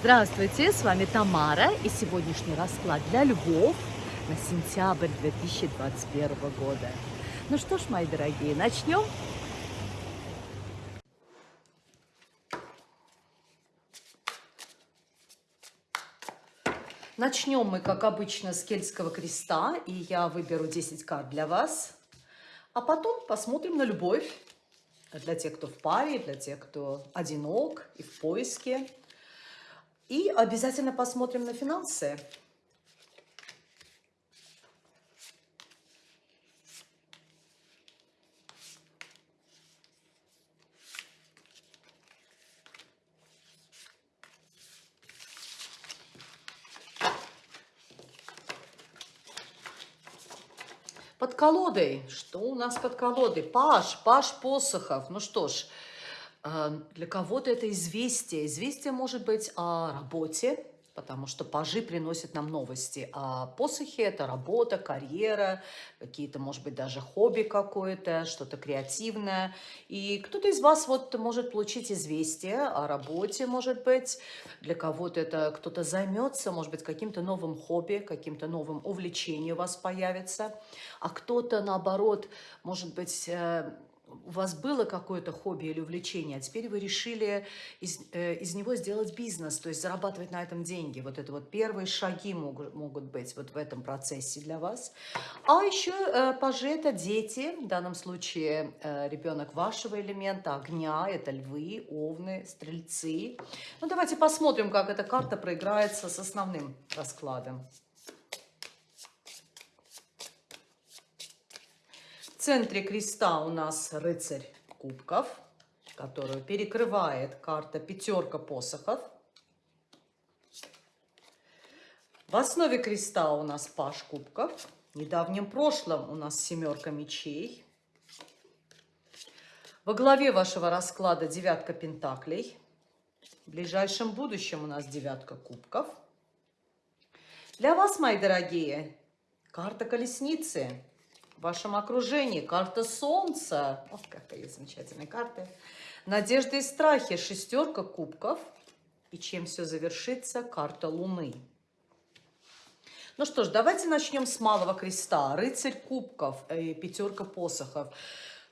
Здравствуйте, с вами Тамара и сегодняшний расклад для львов на сентябрь 2021 года. Ну что ж, мои дорогие, начнем? Начнем мы, как обычно, с кельтского креста, и я выберу 10 карт для вас. А потом посмотрим на любовь для тех, кто в паре, для тех, кто одинок и в поиске. И обязательно посмотрим на финансы. Под колодой. Что у нас под колодой? Паш, Паш Посохов. Ну что ж, для кого-то это известие. Известие может быть о работе, потому что пажи приносят нам новости. А посохи – это работа, карьера, какие-то, может быть, даже хобби какое-то, что-то креативное. И кто-то из вас вот может получить известие о работе, может быть. Для кого-то это кто-то займется, может быть, каким-то новым хобби, каким-то новым увлечением у вас появится. А кто-то, наоборот, может быть, э, у вас было какое-то хобби или увлечение, а теперь вы решили из, э, из него сделать бизнес, то есть зарабатывать на этом деньги. Вот это вот первые шаги могут, могут быть вот в этом процессе для вас. А еще э, пажи – это дети, в данном случае э, ребенок вашего элемента, огня, это львы, овны, стрельцы. Ну давайте посмотрим, как эта карта проиграется с основным раскладом. Центре креста у нас рыцарь кубков, которую перекрывает карта пятерка посохов. В основе креста у нас паш кубков. В недавнем прошлом у нас семерка мечей. Во главе вашего расклада девятка пентаклей. В ближайшем будущем у нас девятка кубков. Для вас, мои дорогие, карта колесницы в вашем окружении. Карта Солнца. Ох, какая замечательная карта. Надежды и страхи. Шестерка кубков. И чем все завершится? Карта Луны. Ну что ж, давайте начнем с малого креста. Рыцарь кубков и пятерка посохов.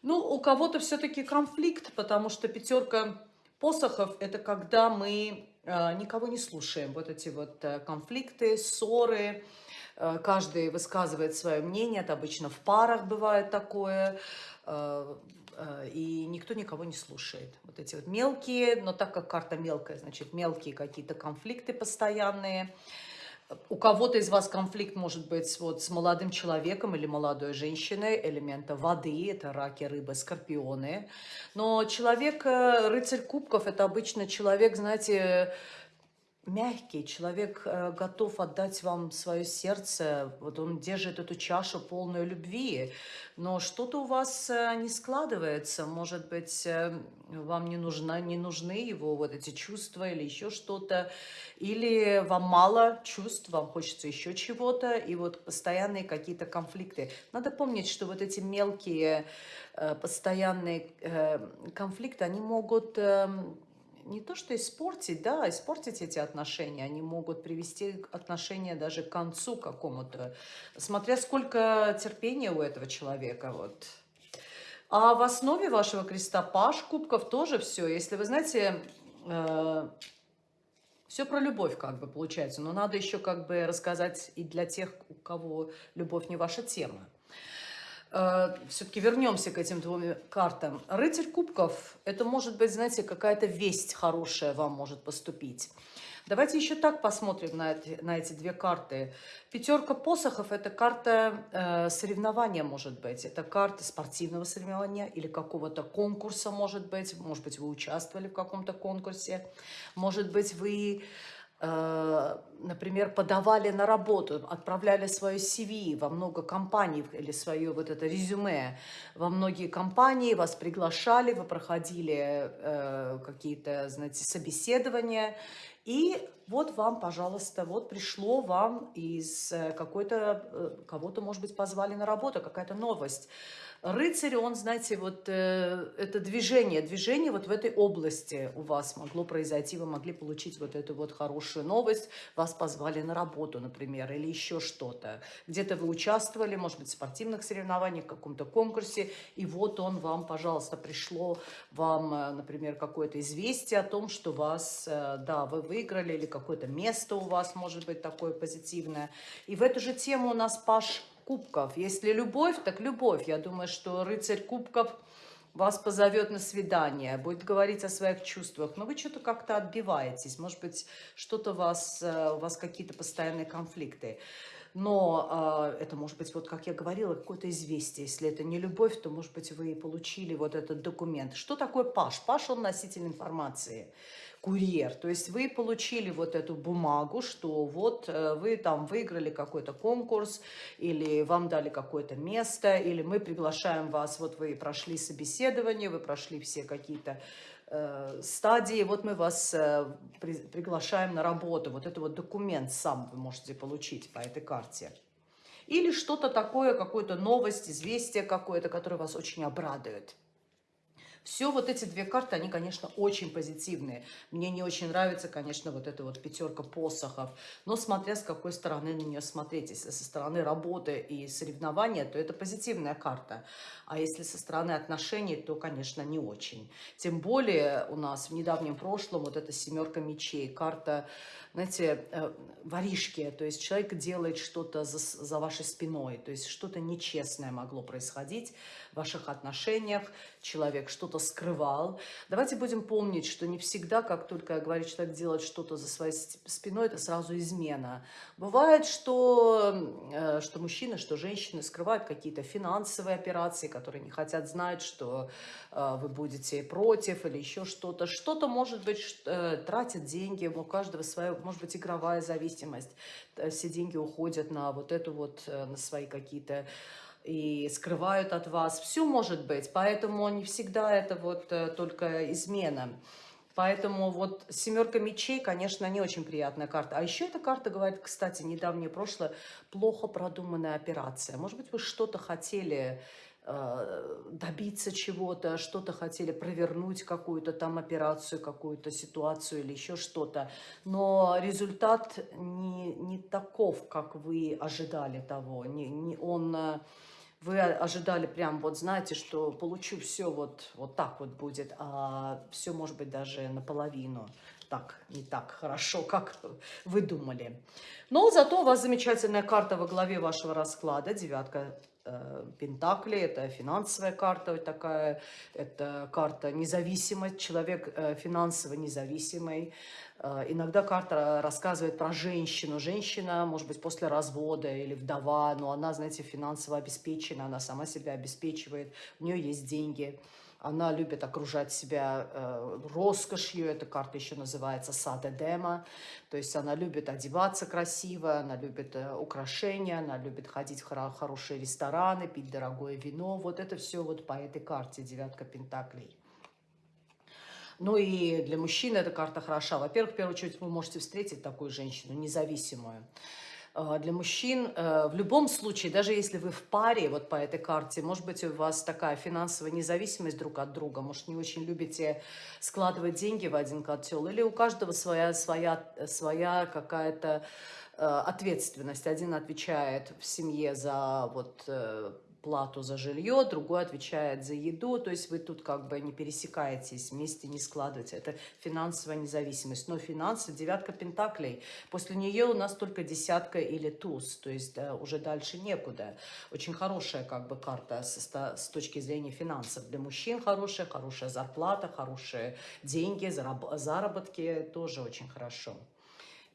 Ну, у кого-то все-таки конфликт, потому что пятерка посохов – это когда мы э, никого не слушаем. Вот эти вот э, конфликты, ссоры, Э, каждый высказывает свое мнение, это обычно в парах бывает такое, э, э, и никто никого не слушает. Вот эти вот мелкие, но так как карта мелкая, значит мелкие какие-то конфликты постоянные. У кого-то из вас конфликт может быть вот с молодым человеком или молодой женщиной, элемента воды, это раки, рыбы, скорпионы. Но человек, рыцарь кубков, это обычно человек, знаете, мягкий, человек э, готов отдать вам свое сердце, вот он держит эту чашу полную любви, но что-то у вас э, не складывается, может быть, э, вам не, нужна, не нужны его вот эти чувства или еще что-то, или вам мало чувств, вам хочется еще чего-то, и вот постоянные какие-то конфликты. Надо помнить, что вот эти мелкие постоянные конфликты, они могут эм, не то что испортить, да, испортить эти отношения, они могут привести отношения даже к концу какому-то, смотря сколько терпения у этого человека, вот. А в основе вашего креста паш кубков тоже все. Если вы знаете, э, все про любовь как бы получается, но надо еще как бы рассказать и для тех, у кого любовь не ваша тема. Э, все-таки вернемся к этим двум картам. Рыцарь кубков, это может быть, знаете, какая-то весть хорошая вам может поступить. Давайте еще так посмотрим на эти, на эти две карты. Пятерка посохов – это карта э, соревнования, может быть. Это карта спортивного соревнования или какого-то конкурса, может быть. Может быть, вы участвовали в каком-то конкурсе. Может быть, вы например, подавали на работу, отправляли свое CV во много компаний или свое вот это резюме во многие компании, вас приглашали, вы проходили э, какие-то, знаете, собеседования, И вот вам, пожалуйста, вот пришло вам из э, какой-то, э, кого-то, может быть, позвали на работу, какая-то новость. Рыцарь, он, знаете, вот э, это движение, движение вот в этой области у вас могло произойти, вы могли получить вот эту вот хорошую новость, вас позвали на работу, например, или еще что-то. Где-то вы участвовали, может быть, в спортивных соревнованиях, в каком-то конкурсе, и вот он вам, пожалуйста, пришло вам, э, например, какое-то известие о том, что вас, э, да, вы выиграли, или какое-то место у вас может быть такое позитивное. И в эту же тему у нас Паш кубков. Если любовь, так любовь. Я думаю, что рыцарь кубков вас позовет на свидание, будет говорить о своих чувствах, но вы что-то как-то отбиваетесь, может быть, что-то вас, э, у вас какие-то постоянные конфликты. Но э, это может быть, вот как я говорила, какое-то известие. Если это не любовь, то, может быть, вы получили вот этот документ. Что такое Паш? Паш, он носитель информации курьер. То есть вы получили вот эту бумагу, что вот э, вы там выиграли какой-то конкурс, или вам дали какое-то место, или мы приглашаем вас, вот вы прошли собеседование, вы прошли все какие-то э, стадии, вот мы вас э, при, приглашаем на работу. Вот это вот документ сам вы можете получить по этой карте. Или что-то такое, какую-то новость, известие какое-то, которое вас очень обрадует. Все вот эти две карты, они, конечно, очень позитивные. Мне не очень нравится, конечно, вот эта вот пятерка посохов. Но смотря с какой стороны на нее смотреть. Если со стороны работы и соревнования, то это позитивная карта. А если со стороны отношений, то, конечно, не очень. Тем более у нас в недавнем прошлом вот эта семерка мечей, карта знаете, э, воришки, то есть человек делает что-то за, за вашей спиной, то есть что-то нечестное могло происходить ваших отношениях, человек что-то скрывал. Давайте будем помнить, что не всегда, как только я говорю, человек делает что-то за своей спиной, это сразу измена. Бывает, что, э, что мужчины, что женщины скрывают какие-то финансовые операции, которые не хотят знать, что э, вы будете против или еще что-то. Что-то, может быть, тратят деньги, у каждого своя может быть, игровая зависимость. Э, все деньги уходят на вот эту вот, э, на свои какие-то и скрывают от вас. Все может быть, поэтому не всегда это вот э, только измена. Поэтому вот семерка мечей, конечно, не очень приятная карта. А еще эта карта говорит, кстати, недавнее прошлое, плохо продуманная операция. Может быть, вы что-то хотели Э, добиться чего-то, что-то хотели провернуть, какую-то там операцию, какую-то ситуацию или еще что-то. Но результат не, не таков, как вы ожидали того. Не, не, он, э, вы ожидали прям, вот знаете, что получу все вот, вот так вот будет, а все может быть даже наполовину так, не так хорошо, как вы думали. Но зато у вас замечательная карта во главе вашего расклада, девятка Пентакли, это финансовая карта вот такая, это карта независимость, человек э, финансово независимый. Э, иногда карта рассказывает про женщину. Женщина, может быть, после развода или вдова, но она, знаете, финансово обеспечена, она сама себя обеспечивает, у нее есть деньги. Она любит окружать себя э, роскошью, эта карта еще называется садедема, то есть она любит одеваться красиво, она любит э, украшения, она любит ходить в хоро хорошие рестораны, пить дорогое вино, вот это все вот по этой карте, девятка пентаклей. Ну и для мужчины эта карта хороша. Во-первых, в первую очередь вы можете встретить такую женщину, независимую. А, для мужчин э, в любом случае, даже если вы в паре вот по этой карте, может быть, у вас такая финансовая независимость друг от друга, может, не очень любите складывать деньги в один котел, или у каждого своя, своя, своя какая-то э, ответственность. Один отвечает в семье за вот э, плату за жилье, другой отвечает за еду, то есть вы тут как бы не пересекаетесь, вместе не складываете. Это финансовая независимость. Но финансы, девятка пентаклей, после нее у нас только десятка или туз, то есть да, уже дальше некуда. Очень хорошая как бы карта с, с точки зрения финансов. Для мужчин хорошая, хорошая зарплата, хорошие деньги, заработки, тоже очень хорошо.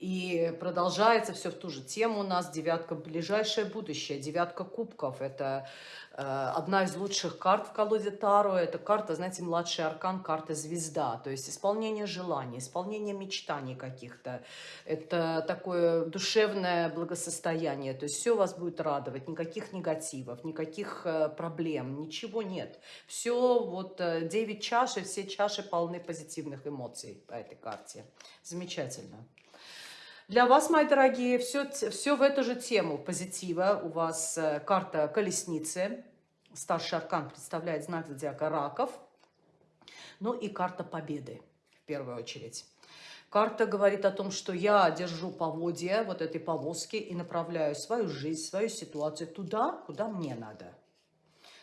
И продолжается все в ту же тему у нас. Девятка ближайшее будущее. Девятка кубков. Это Э, одна из лучших карт в колоде Таро. Это карта, знаете, младший аркан, карта звезда. То есть исполнение желаний, исполнение мечтаний каких-то. Это такое душевное благосостояние. То есть все вас будет радовать. Никаких негативов, никаких э, проблем, ничего нет. Все, вот 9 э, чаш, и все чаши полны позитивных эмоций по этой карте. Замечательно. Для вас, мои дорогие, все, все в эту же тему позитива. У вас э, карта колесницы. Старший аркан представляет знак зодиака раков. Ну и карта победы, в первую очередь. Карта говорит о том, что я держу поводья вот этой повозки и направляю свою жизнь, свою ситуацию туда, куда мне надо.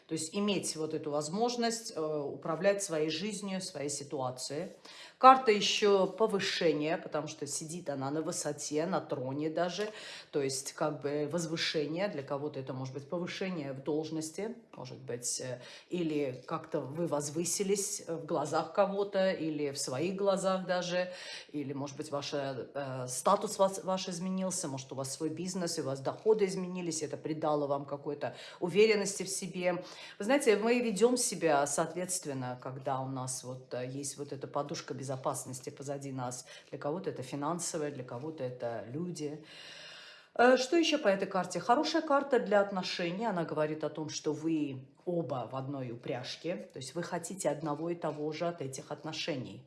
То есть иметь вот эту возможность э, управлять своей жизнью, своей ситуацией. Карта еще повышения, потому что сидит она на высоте, на троне даже. То есть как бы возвышение. Для кого-то это может быть повышение в должности, может быть, э, или как-то вы возвысились в глазах кого-то, или в своих глазах даже, или, может быть, ваш э, статус ваш, ваш изменился, может, у вас свой бизнес, и у вас доходы изменились, это придало вам какой-то уверенности в себе. Вы знаете, мы ведем себя соответственно, когда у нас вот э, есть вот эта подушка безопасности, безопасности позади нас. Для кого-то это финансовое, для кого-то это люди. Э, что еще по этой карте? Хорошая карта для отношений. Она говорит о том, что вы оба в одной упряжке. То есть вы хотите одного и того же от этих отношений.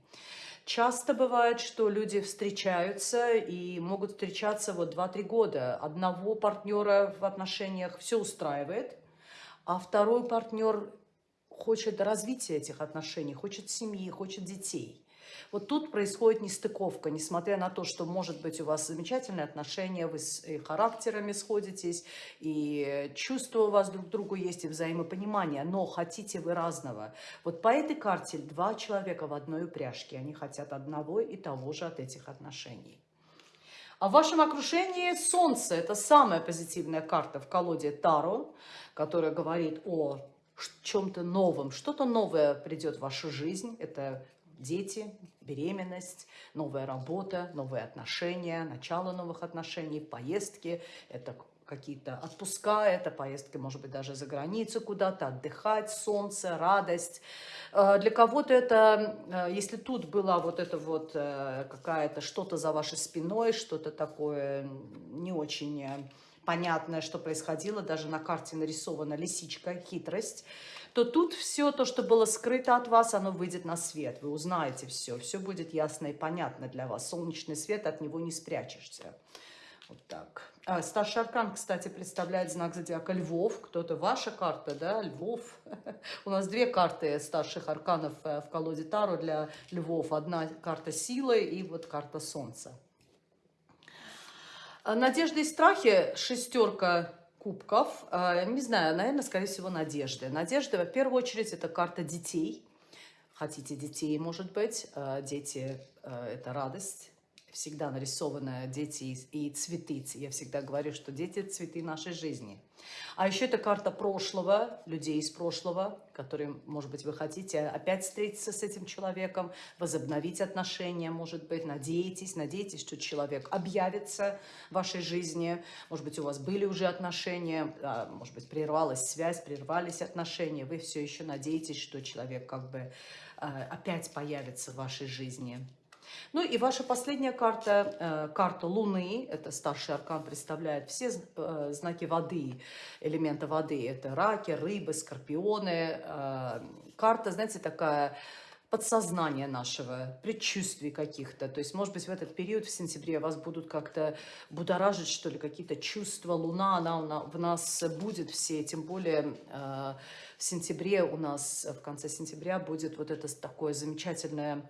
Часто бывает, что люди встречаются и могут встречаться вот 2-3 года. Одного партнера в отношениях все устраивает, а второй партнер хочет развития этих отношений, хочет семьи, хочет детей. Вот тут происходит нестыковка, несмотря на то, что, может быть, у вас замечательные отношения, вы с и характерами сходитесь, и чувства у вас друг к другу есть, и взаимопонимание, но хотите вы разного. Вот по этой карте два человека в одной упряжке, они хотят одного и того же от этих отношений. А в вашем окружении Солнце – это самая позитивная карта в колоде Таро, которая говорит о чем-то новом. Что-то новое придет в вашу жизнь. Это дети, беременность, новая работа, новые отношения, начало новых отношений, поездки, это какие-то отпуска, это поездки, может быть, даже за границу куда-то, отдыхать, солнце, радость. Э, для кого-то это, э, если тут была вот это вот э, какая-то что-то за вашей спиной, что-то такое не очень понятное, что происходило, даже на карте нарисована лисичка, хитрость, то тут все то, что было скрыто от вас, оно выйдет на свет. Вы узнаете все, все будет ясно и понятно для вас. Солнечный свет, от него не спрячешься. Вот так. А, старший аркан, кстати, представляет знак зодиака Львов. Кто-то ваша карта, да, Львов. У нас две карты старших арканов э, в колоде Таро для Львов. Одна карта силы и вот карта Солнца. А, надежды и страхи, шестерка кубков. А, не знаю, наверное, скорее всего, надежды. Надежда, в первую очередь, это карта детей. Хотите детей, может быть. А, дети – это радость, всегда нарисованы дети и цветы. Я всегда говорю, что дети – цветы нашей жизни. А еще это карта прошлого, людей из прошлого, которые, может быть, вы хотите опять встретиться с этим человеком, возобновить отношения, может быть, надеетесь, надеетесь, что человек объявится в вашей жизни. Может быть, у вас были уже отношения, а, может быть, прервалась связь, прервались отношения. Вы все еще надеетесь, что человек как бы а, опять появится в вашей жизни. Ну и ваша последняя карта, э, карта Луны, это старший аркан представляет все э, знаки воды, элемента воды. Это раки, рыбы, скорпионы. Э, карта, знаете, такая подсознания нашего, предчувствий каких-то. То есть, может быть, в этот период, в сентябре, вас будут как-то будоражить, что ли, какие-то чувства. Луна, она в нас будет все, тем более в сентябре у нас, в конце сентября будет вот это такое замечательное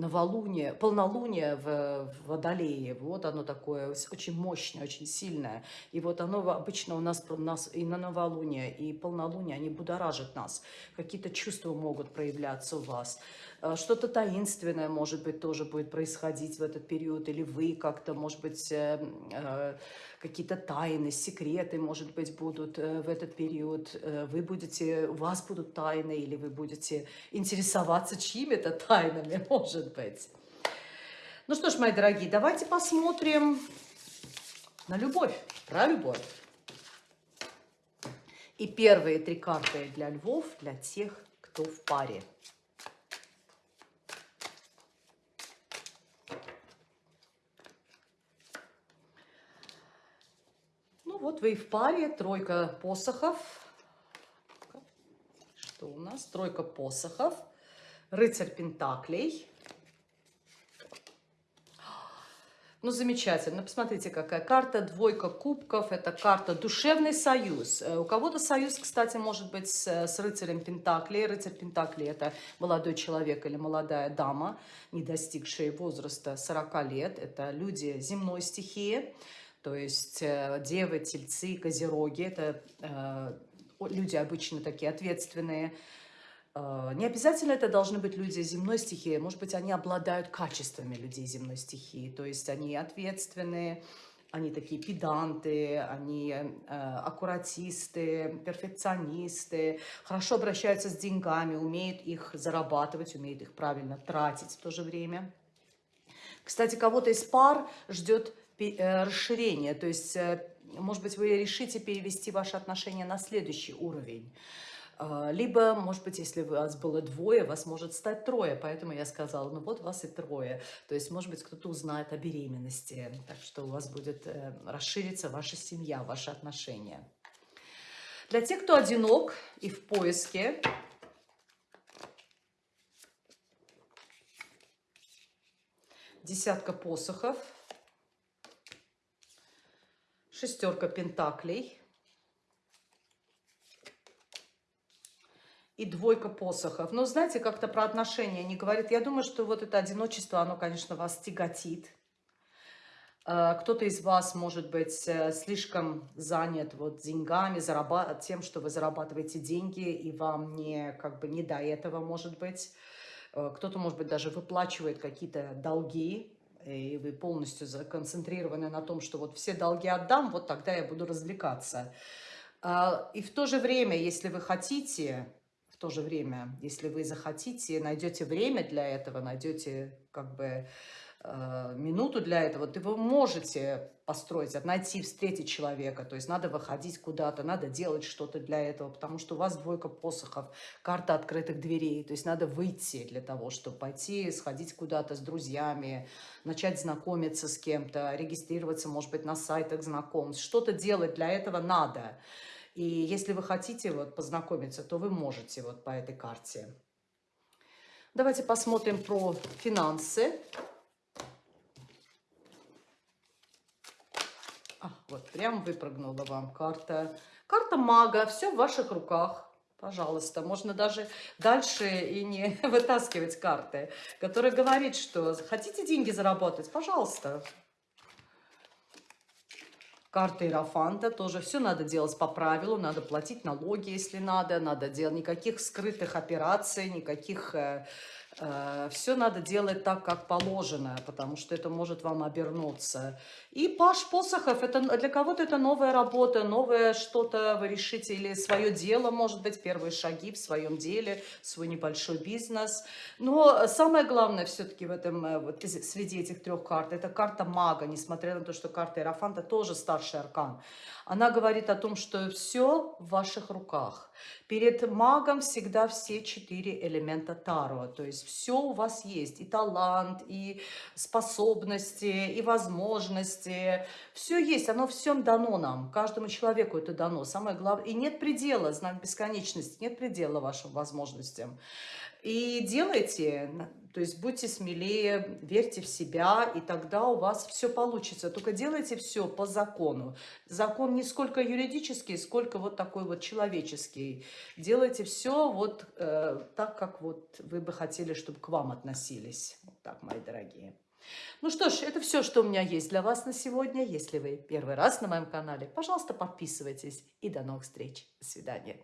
новолуние, полнолуние в, Водолее. Вот оно такое очень мощное, очень сильное. И вот оно обычно у нас, у нас и на новолуние, и полнолуние, они будоражат нас. Какие-то чувства могут проявляться у вас. Э, что-то таинственное, может быть, тоже будет происходить в этот период. Или вы как-то, может быть, э, э, какие-то тайны, секреты, может быть, будут в этот период. Вы будете, у вас будут тайны, или вы будете интересоваться чьими-то тайнами, может быть. Ну что ж, мои дорогие, давайте посмотрим на любовь, про любовь. И первые три карты для львов, для тех, кто в паре. Ну вот вы и в паре, тройка посохов. Что у нас? Тройка посохов, рыцарь пентаклей. Ну, замечательно. Посмотрите, какая карта. Двойка кубков. Это карта «Душевный союз». Э, у кого-то союз, кстати, может быть с, с рыцарем Пентакли. Рыцарь Пентакли – это молодой человек или молодая дама, не достигшая возраста 40 лет. Это люди земной стихии, то есть э, девы, тельцы, козероги. Это э, люди обычно такие ответственные, а, не обязательно это должны быть люди земной стихии, может быть, они обладают качествами людей земной стихии, то есть они ответственные, они такие педанты, они э, аккуратисты, перфекционисты, хорошо обращаются с деньгами, умеют их зарабатывать, умеют их правильно тратить в то же время. Кстати, кого-то из пар ждет э, расширение, то есть, э, может быть, вы решите перевести ваши отношения на следующий уровень. А, либо, может быть, если у вас было двое, вас может стать трое. Поэтому я сказала, ну вот вас и трое. То есть, может быть, кто-то узнает о беременности. Так что у вас будет э, расшириться ваша семья, ваши отношения. Для тех, кто одинок и в поиске, десятка посохов, шестерка пентаклей, и двойка посохов. Но знаете, как-то про отношения не говорит. Я думаю, что вот это одиночество, оно, конечно, вас тяготит. А, кто-то из вас, может быть, э, слишком занят вот деньгами, зарабат... тем, что вы зарабатываете деньги, и вам не, как бы, не до этого, может быть. Э, кто-то, может быть, даже выплачивает какие-то долги, и вы полностью законцентрированы на том, что вот все долги отдам, вот тогда я буду развлекаться. А, и в то же время, если вы хотите то же время, если вы захотите, найдете время для этого, найдете как бы минуту для этого, то вы можете построить, найти, встретить человека. То есть надо выходить куда-то, надо делать что-то для этого, потому что у вас двойка посохов, карта открытых дверей. То есть надо выйти для того, чтобы пойти, сходить куда-то с друзьями, начать знакомиться с кем-то, регистрироваться, может быть, на сайтах знакомств. Что-то делать для этого надо. И если вы хотите вот познакомиться, то вы можете вот по этой карте. Давайте посмотрим про финансы. Вот прям выпрыгнула вам карта. Карта мага, все в ваших руках. Пожалуйста, можно даже дальше и не вытаскивать карты, которая говорит, что хотите деньги заработать, пожалуйста, Карта Иерофанта. Тоже все надо делать по правилу, надо платить налоги, если надо, надо делать никаких скрытых операций, никаких э, все надо делать так, как положено, потому что это может вам обернуться. И Паш Посохов, это, для кого-то это новая работа, новое что-то вы решите, или свое дело, может быть, первые шаги в своем деле, свой небольшой бизнес. Но самое главное все-таки в этом, э, вот, среди этих трех карт, это карта мага, несмотря на то, что карта Иерофанта тоже старший аркан. Она говорит о том, что все в ваших руках. Перед магом всегда все четыре элемента Таро. То есть все у вас есть. И талант, и способности, и возможности. Все есть. Оно всем дано нам. Каждому человеку это дано. Самое главное. И нет предела, знак бесконечности. Нет предела вашим возможностям. И делайте, то есть будьте смелее, верьте в себя, и тогда у вас все получится. Только делайте все по закону. Закон не сколько юридический, сколько вот такой вот человеческий. Делайте все вот э, так, как вот вы бы хотели, чтобы к вам относились. Вот так, мои дорогие. Ну что ж, это все, что у меня есть для вас на сегодня. Если вы первый раз на моем канале, пожалуйста, подписывайтесь. И до новых встреч. До свидания.